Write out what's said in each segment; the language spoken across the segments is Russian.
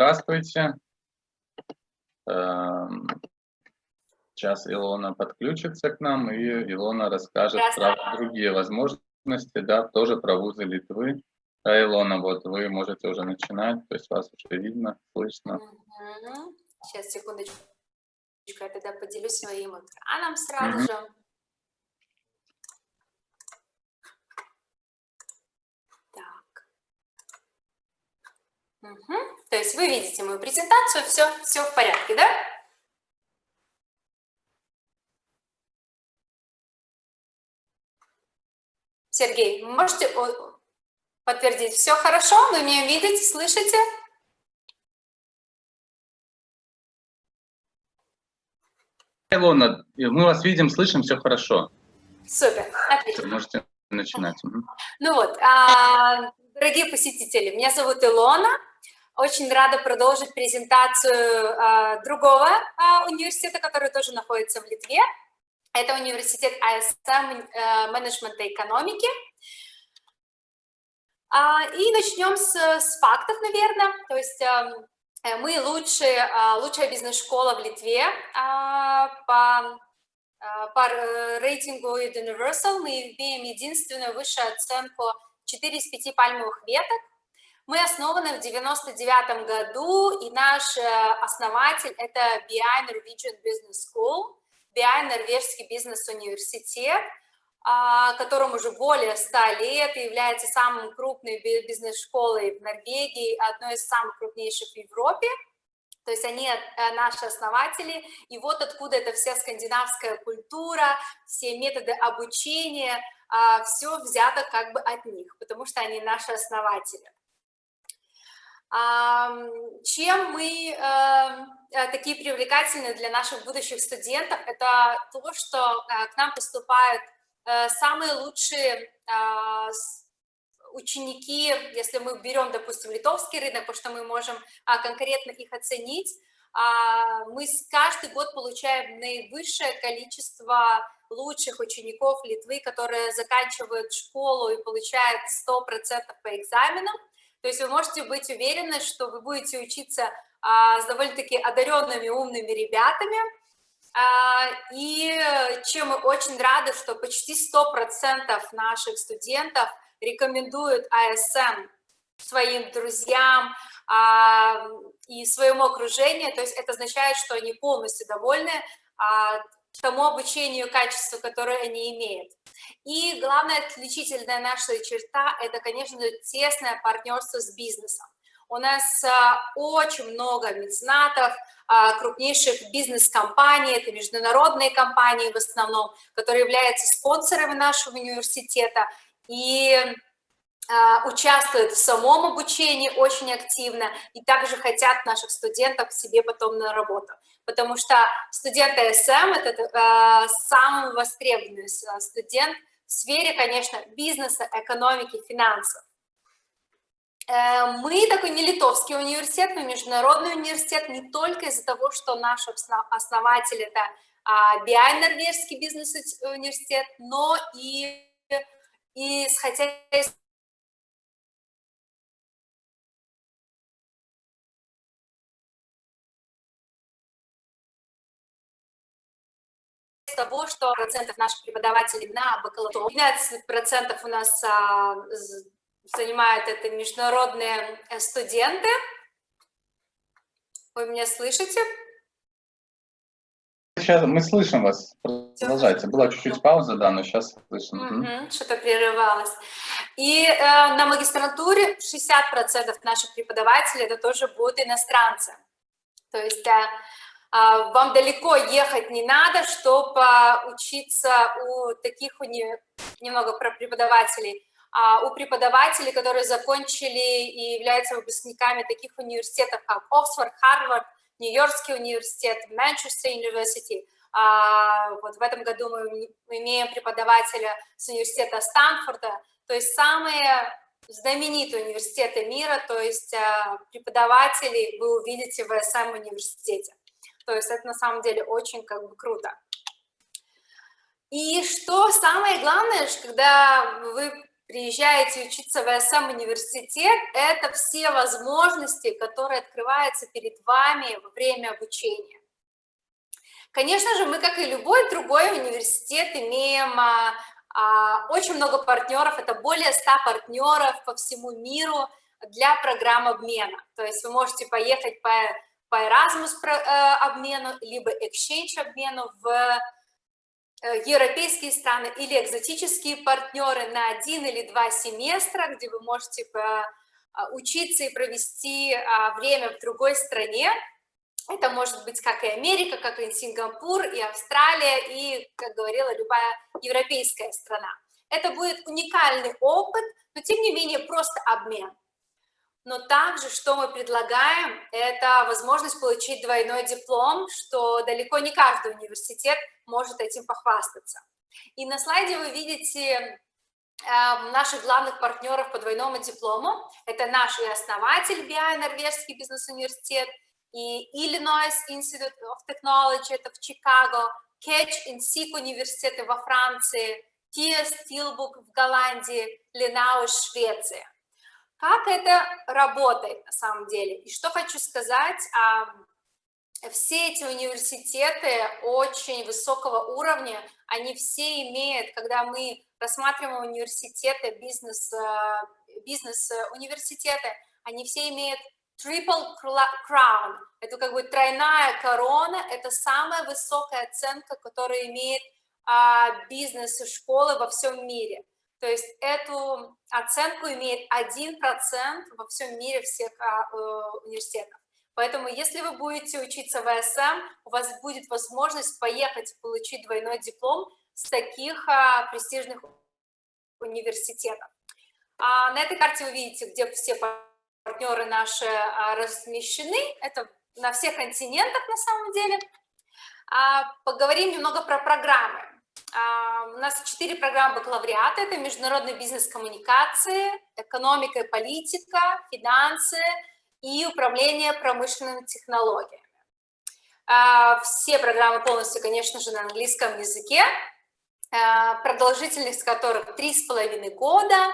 здравствуйте. Эм, сейчас Илона подключится к нам, и Илона расскажет про другие возможности, да, тоже про вузы Литвы. Да, Илона, вот вы можете уже начинать, то есть вас уже видно, слышно. Сейчас, секундочку, я тогда поделюсь своим экраном сразу угу. же. Угу. То есть вы видите мою презентацию, все, все в порядке, да? Сергей, можете подтвердить, все хорошо, вы меня видите, слышите? Илона, мы вас видим, слышим, все хорошо. Супер, отлично. Можете начинать. Ну вот, а, дорогие посетители, меня зовут Илона, очень рада продолжить презентацию э, другого э, университета, который тоже находится в Литве. Это университет ISM э, менеджмента экономики. Э, и начнем с, с фактов, наверное. То есть э, мы лучшие, э, лучшая бизнес-школа в Литве э, по, по рейтингу Universal. Мы имеем единственную высшую оценку 4 из 5 пальмовых веток мы основаны в 99 году, и наш э, основатель – это BI Norwegian Business School, BI Норвежский бизнес-университет, а, которому уже более 100 лет является самой крупной бизнес-школой в Норвегии, одной из самых крупнейших в Европе. То есть они э, наши основатели, и вот откуда эта вся скандинавская культура, все методы обучения, а, все взято как бы от них, потому что они наши основатели. Чем мы эм, э, такие привлекательные для наших будущих студентов, это то, что э, к нам поступают э, самые лучшие ученики, если мы берем, допустим, литовский рынок, потому что мы можем а, конкретно их оценить, а, мы каждый год получаем наивысшее количество лучших учеников Литвы, которые заканчивают школу и получают 100% по экзаменам, то есть вы можете быть уверены, что вы будете учиться а, с довольно-таки одаренными, умными ребятами, а, и чем мы очень рады, что почти 100% наших студентов рекомендуют АСМ своим друзьям а, и своему окружению, то есть это означает, что они полностью довольны а, тому обучению, качеству, которое они имеют. И главная отличительная наша черта – это, конечно тесное партнерство с бизнесом. У нас а, очень много меценатов, а, крупнейших бизнес-компаний, это международные компании в основном, которые являются спонсорами нашего университета. И участвуют в самом обучении очень активно и также хотят наших студентов себе потом на работу. Потому что студенты СМ – это э, самый востребованный студент в сфере, конечно, бизнеса, экономики, финансов. Э, мы такой не литовский университет, мы международный университет не только из-за того, что наш основатель – это BI Норвежский бизнес-университет, но и, и хотя из того, что процентов наших преподавателей на бакалавриате, 12 процентов у нас а, занимают это международные э, студенты. Вы меня слышите? Сейчас мы слышим вас. Продолжайте. Была чуть-чуть пауза, да, но сейчас слышим. Угу, Что-то прерывалось. И э, на магистратуре 60% наших преподавателей это тоже будут иностранцы. То есть э, а, вам далеко ехать не надо, чтобы учиться у таких у не, немного про преподавателей, а у преподавателей, которые закончили и являются выпускниками таких университетов, как Оксфорд, Харвард, Нью-Йоркский университет, Манчестер университет. Вот в этом году мы имеем преподавателя с университета Стэнфорда, то есть самые знаменитые университеты мира, то есть а, преподавателей вы увидите в СМ университете. То есть это на самом деле очень как бы круто. И что самое главное, когда вы приезжаете учиться в СМ университет, это все возможности, которые открываются перед вами во время обучения. Конечно же, мы, как и любой другой университет, имеем а, а, очень много партнеров, это более 100 партнеров по всему миру для программ обмена. То есть вы можете поехать по, по Erasmus э, обмену, либо Exchange обмену в э, европейские страны или экзотические партнеры на один или два семестра, где вы можете а, учиться и провести время в другой стране, это может быть как и Америка, как и Сингапур, и Австралия, и, как говорила, любая европейская страна. Это будет уникальный опыт, но тем не менее просто обмен. Но также, что мы предлагаем, это возможность получить двойной диплом, что далеко не каждый университет может этим похвастаться. И на слайде вы видите э, наших главных партнеров по двойному диплому. Это наш и основатель BI, Норвежский бизнес-университет, и Illinois Institute of Technology, это в Чикаго, Кетч Инсик университеты во Франции, Тия Стилбук в Голландии, Ленау Швеции. Как это работает на самом деле? И что хочу сказать, все эти университеты очень высокого уровня, они все имеют, когда мы рассматриваем университеты, бизнес, э, бизнес-университеты, они все имеют triple crown, это как бы тройная корона, это самая высокая оценка, которую имеет а, бизнес и школы во всем мире. То есть эту оценку имеет 1% во всем мире всех а, э, университетов. Поэтому если вы будете учиться в СМ, у вас будет возможность поехать получить двойной диплом с таких а, престижных университетов. А на этой карте вы видите, где все партнеры наши а, размещены, это на всех континентах на самом деле. А, поговорим немного про программы. А, у нас четыре программы бакалавриата, это международный бизнес коммуникации, экономика и политика, финансы и управление промышленными технологиями. Все программы полностью, конечно же, на английском языке, продолжительность которых три с половиной года.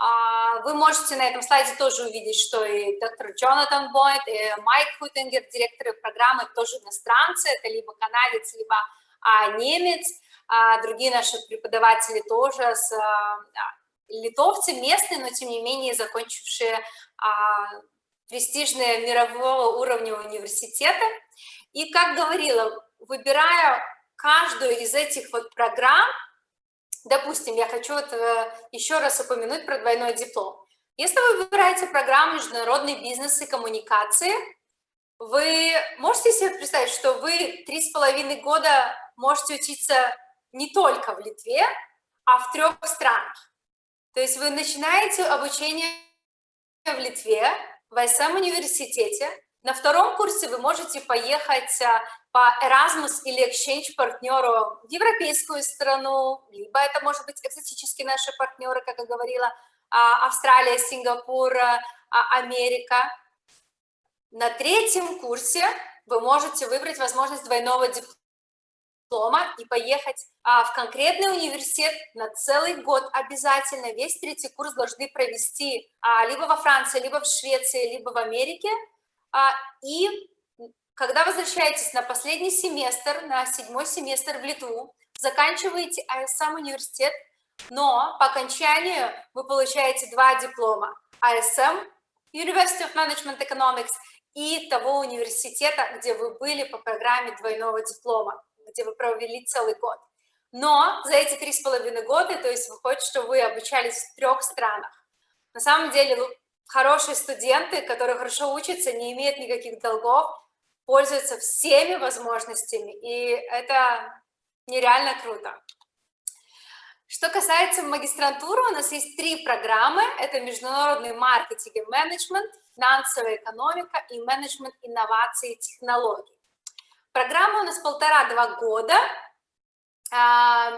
А, вы можете на этом слайде тоже увидеть, что и доктор Джонатан Бойт, и Майк Хутингер, директоры программы, тоже иностранцы, это либо канадец, либо а, немец, а, другие наши преподаватели тоже с а, литовцы местные, но тем не менее закончившие а, престижные мирового уровня университеты. И, как говорила, выбирая каждую из этих вот программ, Допустим, я хочу вот, э, еще раз упомянуть про двойной диплом. Если вы выбираете программу «Международный бизнес и коммуникации», вы можете себе представить, что вы три с половиной года можете учиться не только в Литве, а в трех странах. То есть вы начинаете обучение в Литве, в СМ университете, на втором курсе вы можете поехать а, по Erasmus или Exchange партнеру в европейскую страну, либо это может быть экзотические наши партнеры, как я говорила, а, Австралия, Сингапур, а, Америка. На третьем курсе вы можете выбрать возможность двойного диплома и поехать в конкретный университет на целый год обязательно. Весь третий курс должны провести либо во Франции, либо в Швеции, либо в Америке – а, и когда возвращаетесь на последний семестр, на седьмой семестр в Литву, заканчиваете АСМ университет, но по окончанию вы получаете два диплома АСМ, University of Management Economics, и того университета, где вы были по программе двойного диплома, где вы провели целый год. Но за эти три с половиной года, то есть выходит, что вы обучались в трех странах. На самом деле хорошие студенты, которые хорошо учатся, не имеют никаких долгов, пользуются всеми возможностями, и это нереально круто. Что касается магистрантуры, у нас есть три программы. Это международный маркетинг и менеджмент, финансовая экономика и менеджмент инноваций и технологий. Программа у нас полтора-два года. А,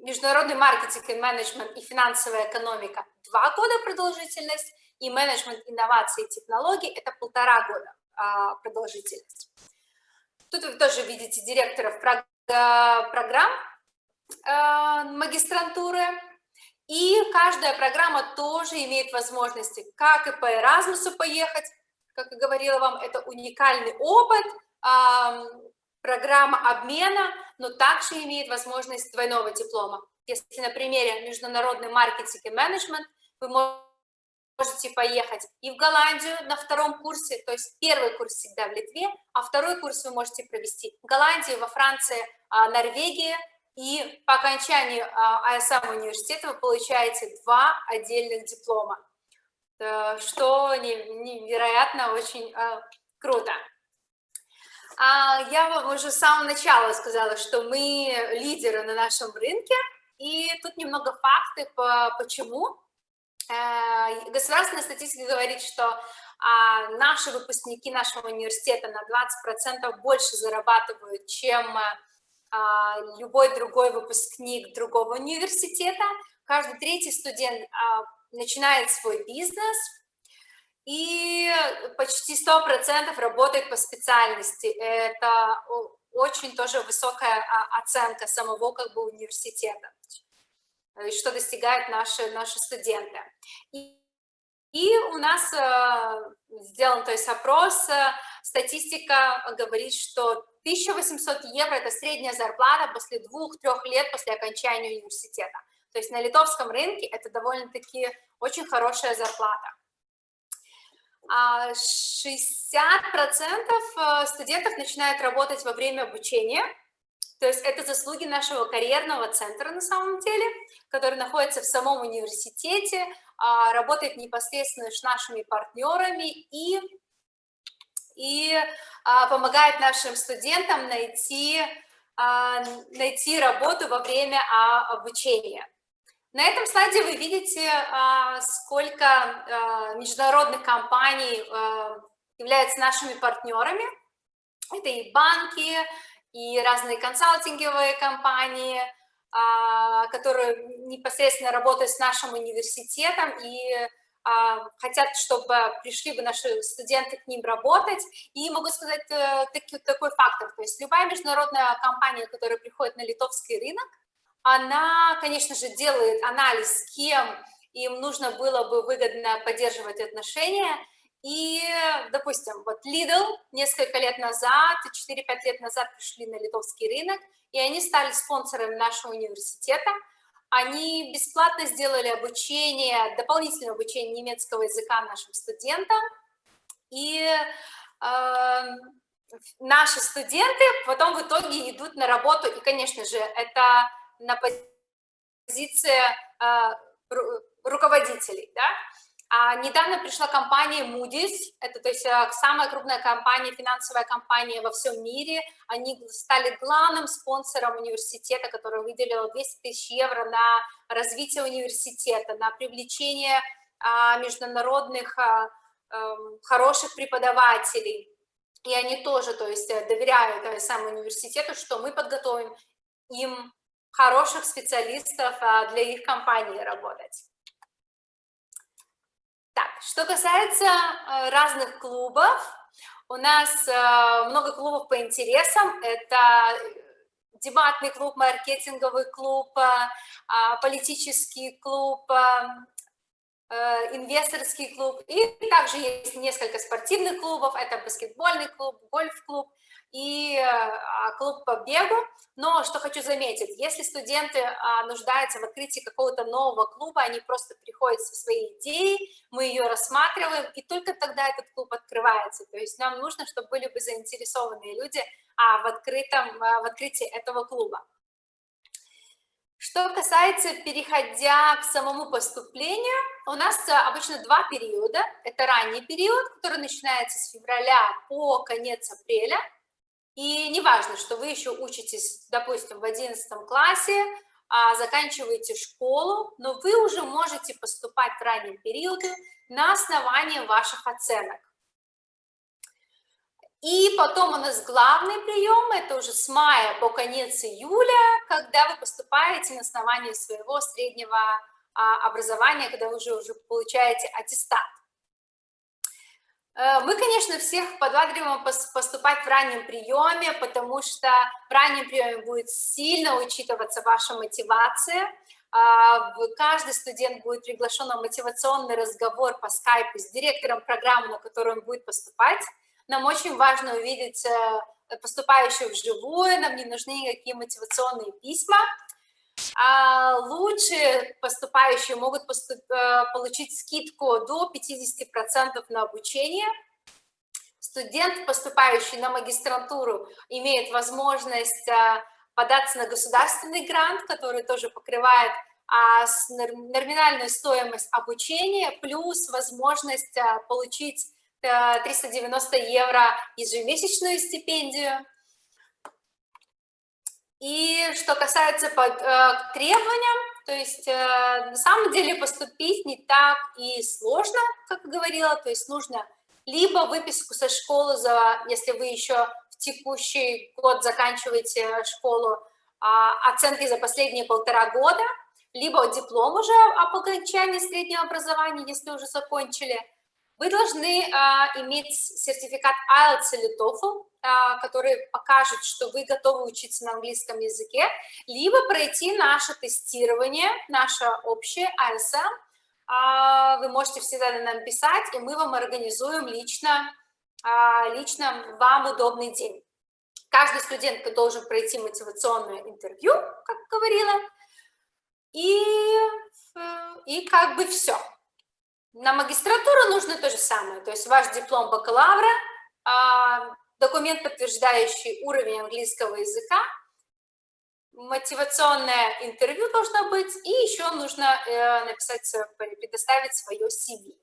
международный маркетинг и менеджмент и финансовая экономика – два года продолжительность и менеджмент инноваций и технологий – это полтора года а, продолжительность. Тут вы тоже видите директоров программ а, магистрантуры. И каждая программа тоже имеет возможности, как и по Erasmus поехать, как я говорила вам, это уникальный опыт, программа обмена, но также имеет возможность двойного диплома. Если на примере международный маркетинг и менеджмент, вы можете поехать и в Голландию на втором курсе, то есть первый курс всегда в Литве, а второй курс вы можете провести в Голландии, во Франции, а, Норвегии, и по окончании АСМ университета вы получаете два отдельных диплома, э, что невероятно очень э, круто. А я вам уже с самого начала сказала, что мы лидеры на нашем рынке, и тут немного факты, почему. Э, государственная статистика говорит, что а, наши выпускники нашего университета на 20% больше зарабатывают, чем а, любой другой выпускник другого университета. Каждый третий студент начинает свой бизнес, и почти 100% работает по специальности. Это очень тоже высокая а, оценка самого как бы университета, что достигают наши, наши студенты. И, и у нас э, сделан то есть опрос, э, статистика говорит, что 1800 евро – это средняя зарплата после двух-трех лет после окончания университета. То есть на литовском рынке это довольно-таки очень хорошая зарплата. 60% а э, студентов начинают работать во время обучения, то есть это заслуги нашего карьерного центра на самом деле, который находится в самом университете, а, работает непосредственно с нашими партнерами и и а, помогает нашим студентам найти, найти работу во время обучения. На этом слайде вы видите, а, сколько а, международных компаний а, являются нашими партнерами. Это и банки, и разные консалтинговые компании, которые непосредственно работают с нашим университетом и хотят, чтобы пришли бы наши студенты к ним работать. И могу сказать э, таки, такой фактор, то есть любая международная компания, которая приходит на литовский рынок, она, конечно же, делает анализ, с кем им нужно было бы выгодно поддерживать отношения, и, допустим, вот Lidl несколько лет назад, 4-5 лет назад пришли на литовский рынок, и они стали спонсорами нашего университета, они бесплатно сделали обучение, дополнительное обучение немецкого языка нашим студентам. И э, наши студенты потом в итоге идут на работу. И, конечно же, это на позиции э, руководителей. Да? А недавно пришла компания Moody's, это то есть э, самая крупная компания, финансовая компания во всем мире. Они стали главным спонсором университета, который выделил 200 тысяч евро на развитие университета, на привлечение а, международных а, а, хороших преподавателей. И они тоже, то есть, э, доверяют самому университету, что мы подготовим им хороших специалистов а, для их компании работать. Так, что касается э, разных клубов, у нас э, много клубов по интересам. Это дебатный клуб, маркетинговый клуб, а, политический клуб, инвесторский клуб. И также есть несколько спортивных клубов. Это баскетбольный клуб, гольф-клуб и а, клуб по бегу. Но что хочу заметить, если студенты а, нуждаются в открытии какого-то нового клуба, они просто приходят со своей идеей, мы ее рассматриваем, и только тогда этот клуб открывается. То есть нам нужно, чтобы были бы заинтересованные люди а, в, открытом, в открытии этого клуба. Что касается, переходя к самому поступлению, у нас обычно два периода. Это ранний период, который начинается с февраля по конец апреля, и неважно, что вы еще учитесь, допустим, в 11 классе, а заканчиваете школу, но вы уже можете поступать в раннем периоде на основании ваших оценок. И потом у нас главный прием, это уже с мая по конец июля, когда вы поступаете на основании своего среднего а, образования, когда вы уже, уже получаете аттестат. Э, мы, конечно, всех подбадриваем поступать в раннем приеме, потому что в раннем приеме будет сильно учитываться ваша мотивация, а, каждый студент будет приглашен на мотивационный разговор по скайпу с директором программы, на которую он будет поступать. Нам очень важно увидеть э, поступающих вживую, нам не нужны никакие мотивационные письма. А лучшие поступающие могут поступ- э, получить скидку до 50% на обучение. Студент, поступающий на магистрантуру, имеет возможность э, податься на государственный грант, который тоже покрывает а, номинальную стоимость обучения, плюс возможность получить 390 евро ежемесячную стипендию. И что касается под, э, требованиям, то есть э, на самом деле поступить не так и сложно, как говорила, то есть нужно либо выписку со школы, за, если вы еще в текущий год заканчиваете школу, а, оценки за последние полтора года, либо диплом уже об окончании среднего образования, если уже закончили. Вы должны а, иметь сертификат IELTS или TOEFL, а, который покажет, что вы готовы учиться на английском языке, либо пройти наше тестирование, наше общее ISM. А, Вы можете всегда нам писать, и мы вам организуем лично, а, лично вам удобный день. Каждый студент должен пройти мотивационное интервью, как говорила, и, э, и как бы все. На магистратуру нужно то же самое, то есть ваш диплом бакалавра, а, документ, подтверждающий уровень английского языка, мотивационное интервью должно быть, и еще нужно э, написать, свое- предоставить свое CV.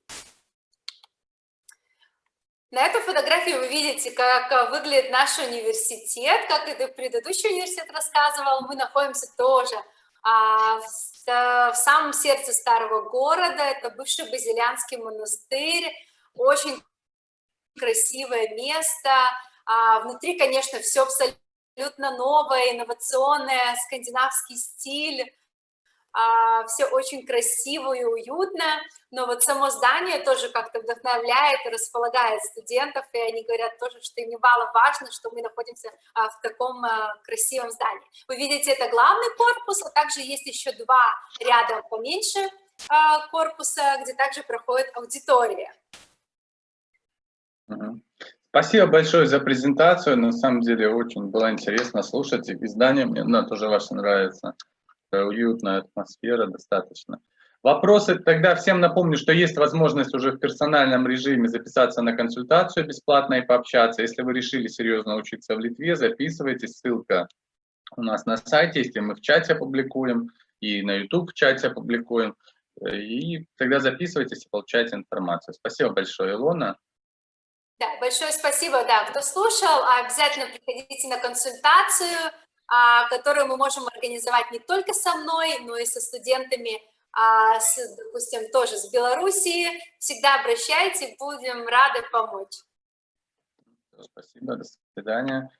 На этой фотографии вы видите, как э, выглядит наш университет, как это предыдущий университет рассказывал. Мы находимся тоже а, в, э, в самом сердце старого города. Это бывший базилианский монастырь, очень красивое место. А, внутри, конечно, все абсолютно новое, инновационное, скандинавский стиль. Все очень красиво и уютно, но вот само здание тоже как-то вдохновляет и располагает студентов, и они говорят тоже, что им важно, что мы находимся а, в таком а, красивом здании. Вы видите, это главный корпус, а также есть еще два ряда поменьше а, корпуса, где также проходит аудитория. Спасибо большое за презентацию. На самом деле очень было интересно слушать. И здание мне ну, тоже ваше нравится. Такая уютная атмосфера достаточно. Вопросы? Тогда всем напомню, что есть возможность уже в персональном режиме записаться на консультацию бесплатно и пообщаться. Если вы решили серьезно учиться в Литве, записывайтесь. Ссылка у нас на сайте, если мы в чате опубликуем, и на YouTube в чате опубликуем. И тогда записывайтесь и получайте информацию. Спасибо большое, Илона. Да, большое спасибо, да, кто слушал, обязательно приходите на консультацию, которую мы можем организовать не только со мной, но и со студентами, а, с, допустим, тоже с Белоруссии. Всегда обращайтесь, будем рады помочь. Спасибо, до свидания.